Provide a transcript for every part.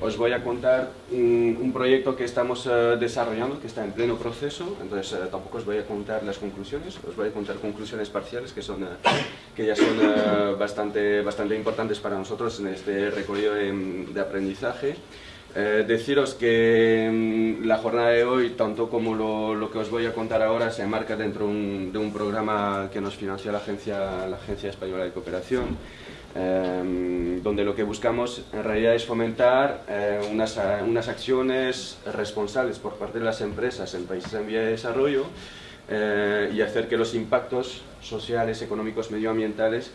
os voy a contar un, un proyecto que estamos eh, desarrollando, que está en pleno proceso, entonces eh, tampoco os voy a contar las conclusiones, os voy a contar conclusiones parciales que, son, eh, que ya son bastante, bastante importantes para nosotros en este recorrido de, de aprendizaje. Eh, deciros que mm, la jornada de hoy, tanto como lo, que os voy a contar ahora, se enmarca dentro de un programa que nos financia la Agencia, la Agencia Española de Cooperación, eh, donde lo que buscamos en realidad es fomentar eh, unas, unas, acciones responsables por parte de las empresas en países en vía de desarrollo eh, y hacer que los impactos sociales, económicos, medioambientales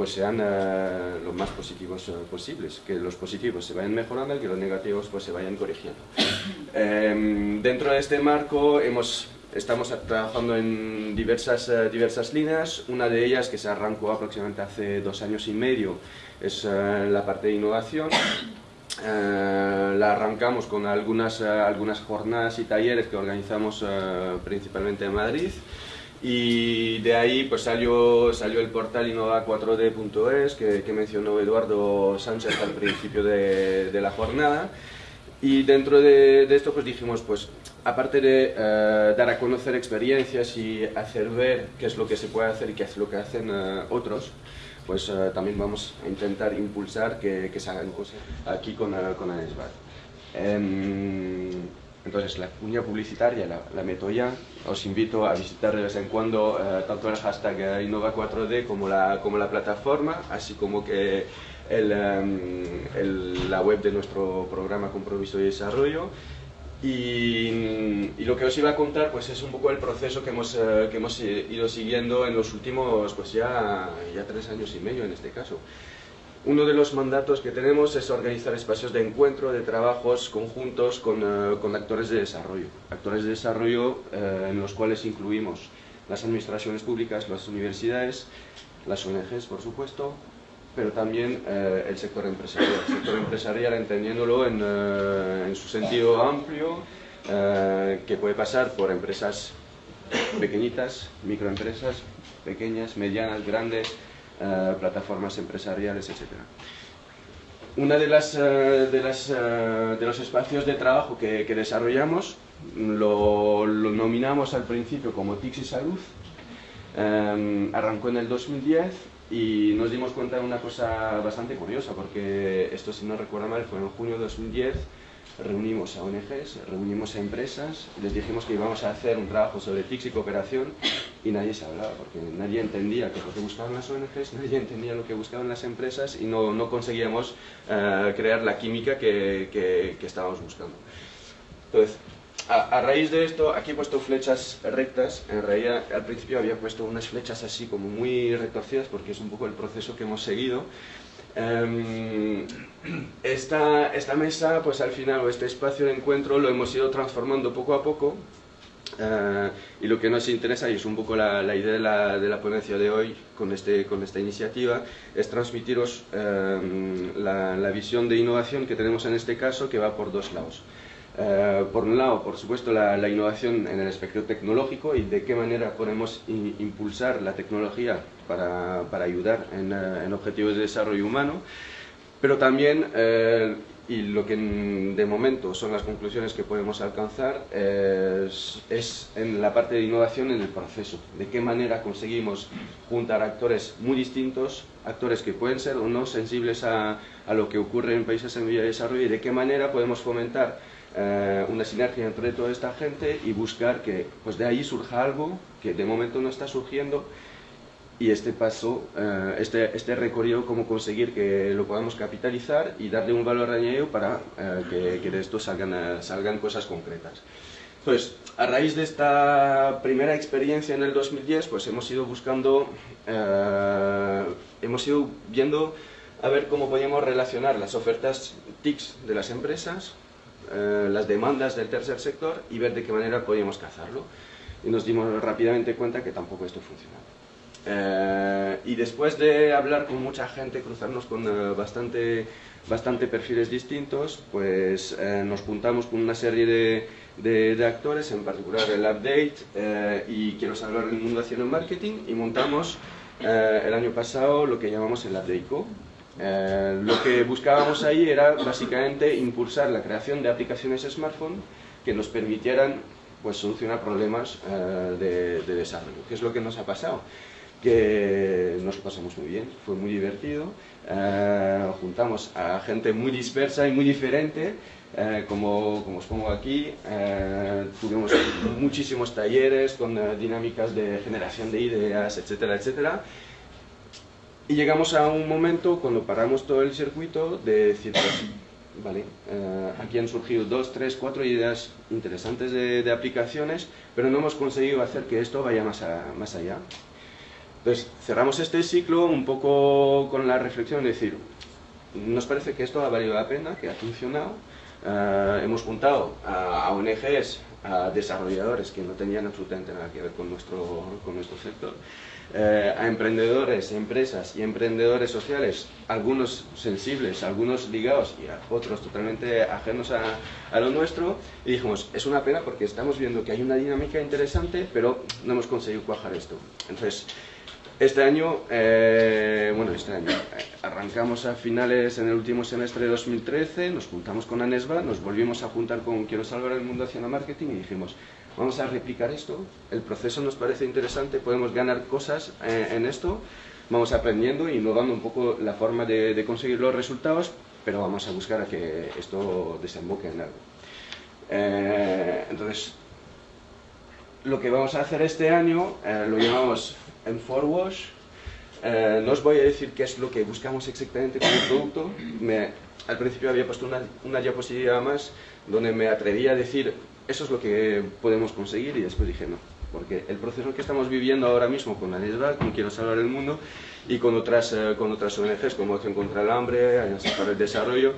pues sean uh, lo más positivos uh, posibles, que los positivos se vayan mejorando y que los negativos pues se vayan corrigiendo. Eh, dentro de este marco hemos, estamos trabajando en diversas, uh, diversas líneas, una de ellas que se arrancó aproximadamente hace dos años y medio es la parte de innovación. la arrancamos con algunas, algunas jornadas y talleres que organizamos principalmente en Madrid, y de ahí pues salió, salió el portal innova4d.es que, mencionó Eduardo Sánchez al principio de, de la jornada y dentro de, esto pues dijimos pues aparte de uh, dar a conocer experiencias y hacer ver qué es lo que se puede hacer y qué es lo que hacen uh, otros pues uh, también vamos a intentar impulsar que, que se hagan cosas aquí con, con ANESBAR. Um, entonces la cuña publicitaria la, la, meto ya, os invito a visitar de vez en cuando eh, tanto el hashtag Innova4D como la, como la plataforma, así como que el, um, el, la web de nuestro programa Compromiso y Desarrollo. Y, y, lo que os iba a contar pues es un poco el proceso que hemos, eh, que hemos ido siguiendo en los últimos pues ya, ya tres años y medio en este caso. Uno de los mandatos que tenemos es organizar espacios de encuentro, de trabajos conjuntos con, uh, con actores de desarrollo. Actores de desarrollo uh, en los cuales incluimos las administraciones públicas, las universidades, las ONGs, por supuesto, pero también uh, el sector empresarial. El sector empresarial entendiéndolo en, en su sentido amplio, que puede pasar por empresas pequeñitas, microempresas, pequeñas, medianas, grandes, Uh, plataformas empresariales, etc. Una de, las, uh, de, las, uh, de, los espacios de trabajo que, que desarrollamos lo, lo, nominamos al principio como y Salud, um, arrancó en el 2010 y nos dimos cuenta de una cosa bastante curiosa, porque esto si no recuerdo mal fue en junio de 2010, reunimos a ONGs, reunimos a empresas, les dijimos que íbamos a hacer un trabajo sobre TICS y cooperación y nadie se hablaba, porque nadie entendía qué es lo que buscaban las ONGs, nadie entendía lo que buscaban las empresas y no, no conseguíamos uh, crear la química que, que, que, estábamos buscando. Entonces, a, a, raíz de esto, aquí he puesto flechas rectas, en realidad al principio había puesto unas flechas así como muy retorcidas porque es un poco el proceso que hemos seguido, Um, esta, esta, mesa, pues al final, o este espacio de encuentro, lo hemos ido transformando poco a poco. Uh, y lo que nos interesa, y es un poco la, la idea de la, de la, ponencia de hoy con, este, con esta iniciativa, es transmitiros um, la, la visión de innovación que tenemos en este caso, que va por dos lados. Uh, por un lado, por supuesto, la, innovación en el aspecto tecnológico y de qué manera podemos in, impulsar la tecnología para, para ayudar en, en, objetivos de desarrollo humano, pero también, y lo que de momento son las conclusiones que podemos alcanzar, es, es, en la parte de innovación en el proceso, de qué manera conseguimos juntar actores muy distintos, actores que pueden ser o no sensibles a, a lo que ocurre en países en vía de desarrollo y de qué manera podemos fomentar eh, una sinergia entre toda esta gente y buscar que pues de ahí surja algo que de momento no está surgiendo y este paso, eh, este, este recorrido, cómo conseguir que lo podamos capitalizar y darle un valor añadido para eh, que, que, de esto salgan, salgan cosas concretas. Entonces, a raíz de esta primera experiencia en el 2010, pues hemos ido buscando, hemos ido viendo a ver cómo podíamos relacionar las ofertas TICs de las empresas eh, las demandas del tercer sector y ver de qué manera podíamos cazarlo. Y nos dimos rápidamente cuenta que tampoco esto funcionaba. Eh, y después de hablar con mucha gente, cruzarnos con eh, bastante, bastante perfiles distintos, pues eh, nos juntamos con una serie de, de, de, actores, en particular el Update eh, y Quiero salvar el mundo haciendo marketing, y montamos el año pasado lo que llamamos el Update Co, Eh, lo que buscábamos ahí era básicamente impulsar la creación de aplicaciones smartphone que nos permitieran pues, solucionar problemas de, de desarrollo. ¿Qué es lo que nos ha pasado? Que nos pasamos muy bien, fue muy divertido, eh, juntamos a gente muy dispersa y muy diferente, eh, como, como, os pongo aquí, eh, tuvimos muchísimos talleres con dinámicas de generación de ideas, etcétera, etcétera, y llegamos a un momento cuando paramos todo el circuito de decir, vale, aquí han surgido dos, tres, cuatro ideas interesantes de, de, aplicaciones, pero no hemos conseguido hacer que esto vaya más, a, más allá. Entonces, cerramos este ciclo un poco con la reflexión de decir, nos parece que esto ha valido la pena, que ha funcionado, eh, hemos juntado a, ONGs, a desarrolladores que no tenían absolutamente nada que ver con nuestro, con nuestro sector, eh, a emprendedores, empresas y emprendedores sociales, algunos sensibles, algunos ligados y a otros totalmente ajenos a, a, lo nuestro, y dijimos, es una pena porque estamos viendo que hay una dinámica interesante, pero no hemos conseguido cuajar esto. Entonces, este año, eh, bueno, este año, eh, arrancamos a finales en el último semestre de 2013, nos juntamos con Anesba, nos volvimos a juntar con Quiero Salvar el Mundo haciendo marketing y dijimos, vamos a replicar esto, el proceso nos parece interesante, podemos ganar cosas eh, en esto, vamos aprendiendo y innovando un poco la forma de, conseguir los resultados, pero vamos a buscar a que esto desemboque en algo. entonces, lo que vamos a hacer este año lo llamamos en Forwash. Eh, no os voy a decir qué es lo que buscamos exactamente con el producto. Al principio había puesto una, una, diapositiva más donde me atrevía a decir eso es lo que podemos conseguir y después dije no. Porque el proceso que estamos viviendo ahora mismo con Anesba, con Quiero Salvar el Mundo y con otras, eh, con otras ONGs como Acción contra el Hambre, Alianza para el Desarrollo,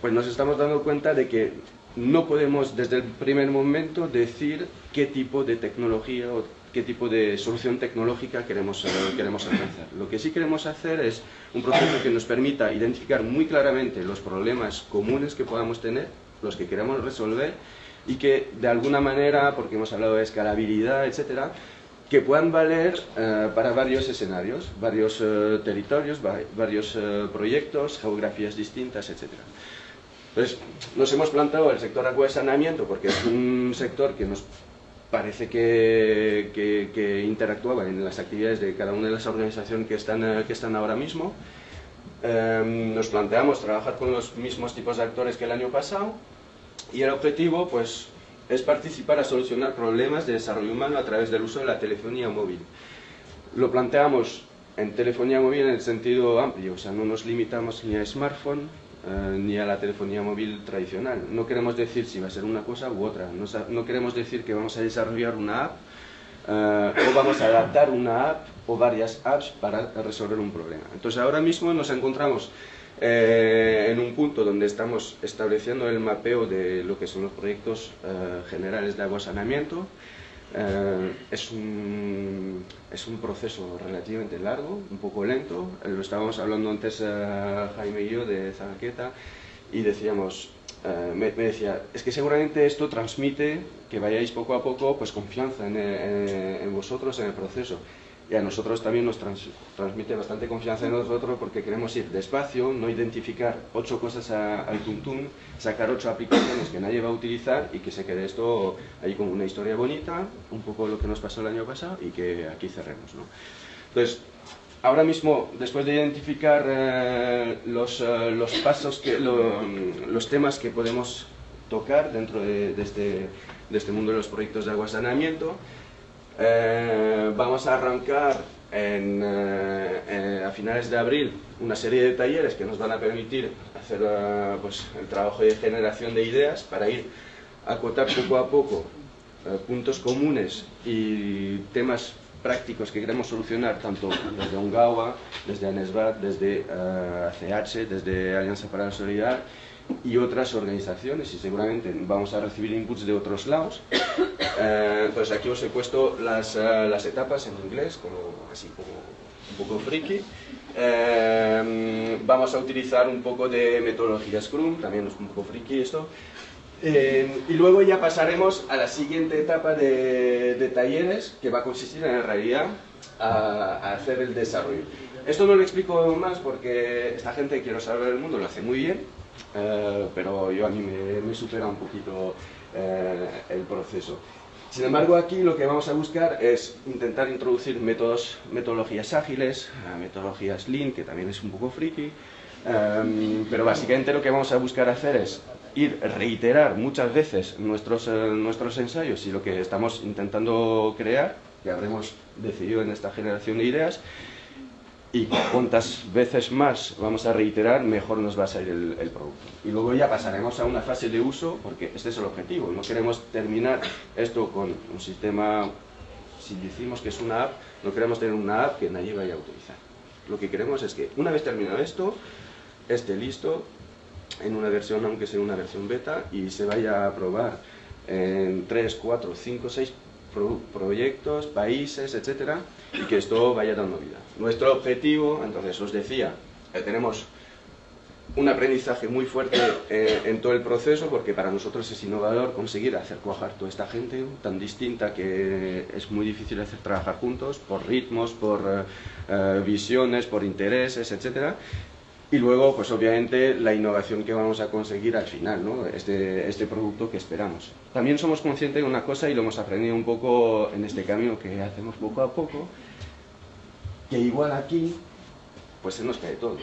pues nos estamos dando cuenta de que no podemos desde el primer momento decir qué tipo de tecnología o qué tipo de solución tecnológica queremos, eh, queremos alcanzar. Lo que sí queremos hacer es un proceso que nos permita identificar muy claramente los problemas comunes que podamos tener, los que queremos resolver, y que de alguna manera, porque hemos hablado de escalabilidad, etcétera, que puedan valer eh, para varios escenarios, varios eh, territorios, varios proyectos, geografías distintas, etcétera. Entonces, nos hemos planteado el sector agua de saneamiento porque es un sector que nos parece que, que, interactuaba en las actividades de cada una de las organizaciones que están, eh, que están ahora mismo. Em, nos planteamos trabajar con los mismos tipos de actores que el año pasado y el objetivo pues, es participar a solucionar problemas de desarrollo humano a través del uso de la telefonía móvil. Lo planteamos en telefonía móvil en el sentido amplio, o sea, no nos limitamos ni a smartphone, eh, ni a la telefonía móvil tradicional. No queremos decir si va a ser una cosa u otra. No, queremos decir que vamos a desarrollar una app eh, o vamos a adaptar una app o varias apps para resolver un problema. Entonces ahora mismo nos encontramos eh, en un punto donde estamos estableciendo el mapeo de lo que son los proyectos generales de agua saneamiento. Eh, es, un, es un proceso relativamente largo, un poco lento. Eh, lo estábamos hablando antes eh, Jaime y yo de Zagaqueta y decíamos, me, decía, es que seguramente esto transmite que vayáis poco a poco pues confianza en, en vosotros en el proceso y a nosotros también nos transmite bastante confianza en nosotros porque queremos ir despacio, no identificar ocho cosas al tuntún, sacar ocho aplicaciones que nadie va a utilizar y que se quede esto ahí como una historia bonita, un poco lo que nos pasó el año pasado y que aquí cerremos. ¿no? Entonces, ahora mismo, después de identificar eh, los, eh, los, pasos, que, los temas que podemos tocar dentro de, de, este, de este mundo de los proyectos de agua saneamiento, eh, vamos a arrancar en, eh, eh, a finales de abril una serie de talleres que nos van a permitir hacer pues, el trabajo de generación de ideas para ir a acotar poco a poco puntos comunes y temas prácticos que queremos solucionar tanto desde UNGAWA, desde ANESBAT, desde ACH, desde Alianza para la Solidaridad y otras organizaciones y seguramente vamos a recibir inputs de otros lados. Eh, pues aquí os he puesto las, eh, las etapas en inglés, como, así como un poco friki. Eh, vamos a utilizar un poco de metodología Scrum, también es un poco friki esto. y luego ya pasaremos a la siguiente etapa de, de, talleres, que va a consistir en realidad a, a hacer el desarrollo. Esto no lo explico más porque esta gente quiero saber el mundo lo hace muy bien, eh, pero yo a mí me, me supera un poquito eh, el proceso. Sin embargo, aquí lo que vamos a buscar es intentar introducir métodos, metodologías ágiles, eh, metodologías Lean, que también es un poco friki, eh, pero básicamente lo que vamos a buscar hacer es ir reiterar muchas veces nuestros, eh, nuestros ensayos y lo que estamos intentando crear, que habremos decidido en esta generación de ideas, y cuantas veces más vamos a reiterar, mejor nos va a salir el, el, producto. Y luego ya pasaremos a una fase de uso, porque este es el objetivo. No queremos terminar esto con un sistema, si decimos que es una app, no queremos tener una app que nadie vaya a utilizar. Lo que queremos es que una vez terminado esto, esté listo en una versión, aunque sea una versión beta, y se vaya a probar en 3, 4, 5, 6 pro proyectos, países, etcétera, y que esto vaya dando vida. Nuestro objetivo, entonces os decía, tenemos un aprendizaje muy fuerte eh, en todo el proceso porque para nosotros es innovador conseguir hacer cuajar toda esta gente tan distinta que es muy difícil hacer trabajar juntos por ritmos, por eh, eh visiones, por intereses, etcétera y luego, pues obviamente, la innovación que vamos a conseguir al final, ¿no? este, este producto que esperamos. También somos conscientes de una cosa, y lo hemos aprendido un poco en este camino que hacemos poco a poco, que igual aquí, pues se nos cae todo.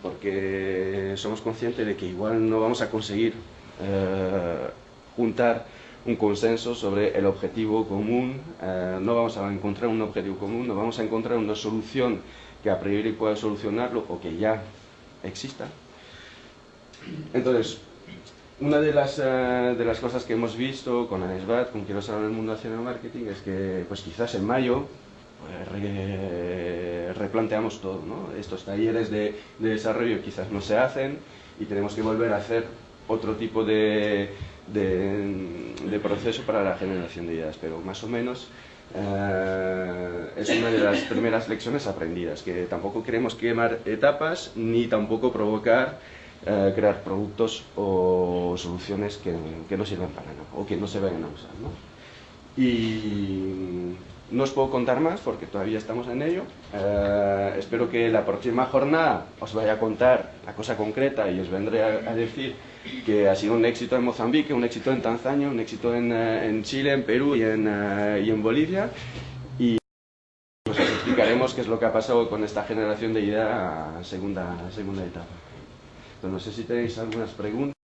Porque somos conscientes de que igual no vamos a conseguir eh, juntar un consenso sobre el objetivo común, eh, no vamos a encontrar un objetivo común, no vamos a encontrar una solución que a priori pueda solucionarlo o que ya exista. Entonces, una de las, uh, de las cosas que hemos visto con ANESBAT, con Quiero saber el mundo haciendo marketing, es que pues quizás en mayo pues, re, replanteamos todo. ¿no? Estos talleres de, de, desarrollo quizás no se hacen y tenemos que volver a hacer otro tipo de, de, proceso para la generación de ideas, pero más o menos Uh, es una de las primeras lecciones aprendidas, que tampoco queremos quemar etapas ni tampoco provocar uh, crear productos o soluciones que, que, no sirvan para nada o que no se vayan a usar. ¿no? Y no os puedo contar más porque todavía estamos en ello. Uh, espero que la próxima jornada os vaya a contar la cosa concreta y os vendré a, a decir que ha sido un éxito en Mozambique, un éxito en Tanzania, un éxito en, uh, en Chile, en Perú y en, uh, y en Bolivia. Qué es lo que ha pasado con esta generación de idea segunda, segunda etapa. No sé si tenéis algunas preguntas.